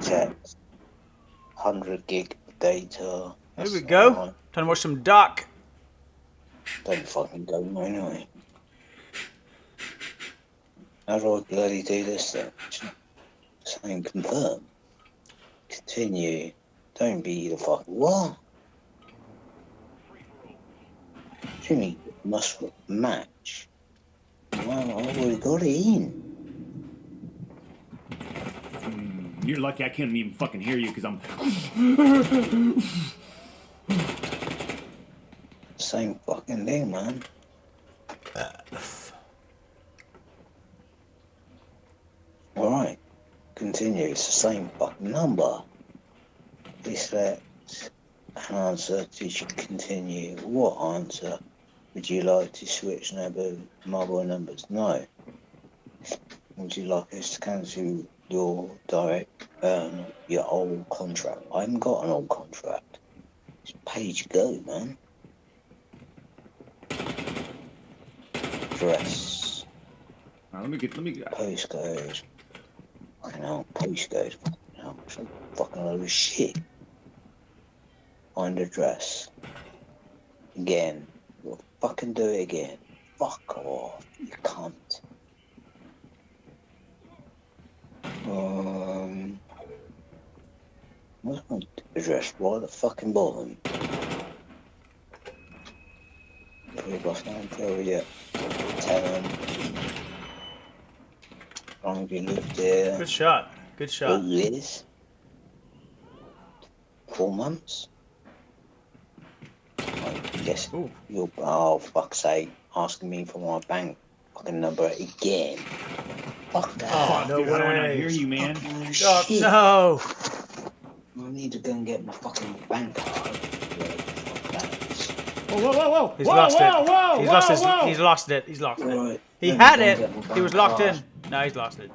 text. 100 gig data. There we go. right. Time to watch some duck. Don't fucking go anyway. How do I bloody do this then? Saying confirm. Continue. Don't be the fuck. What? Jimmy must match. Well, I've already got it in. You're lucky I can't even fucking hear you because I'm. Same fucking thing, man. Alright. Continue. It's the same fucking number. Please select an answer to continue. What answer would you like to switch number mobile numbers? No. Would you like us to cancel your direct um, your old contract? I haven't got an old contract. It's page go, man. Address, All right, let me get. Let me. Get, postcode. Fucking hell, postcode. Fucking hell, a fucking load of shit. Find address. Again. You'll fucking do it again. Fuck off, you cunt. Um. What's my address? Right at the fucking bottom. Three bus nine tell you. Tell them. How long have you lived there? Good shot. Good Two shot. years? Four months? I guess Ooh. you're, oh, fuck's sake, asking me for my bank fucking number again. Fuck that. Oh, no dude, how do I not way. hear you, man? Fucking Duck, shit. no. I need to go and get my fucking bank card. Fuck that. Whoa, whoa, whoa, whoa! He's whoa, lost whoa, it. Whoa, he's whoa, lost his. He's lost it. He's lost it. Right, He let me had it. He was locked card. in. No, he's lost it.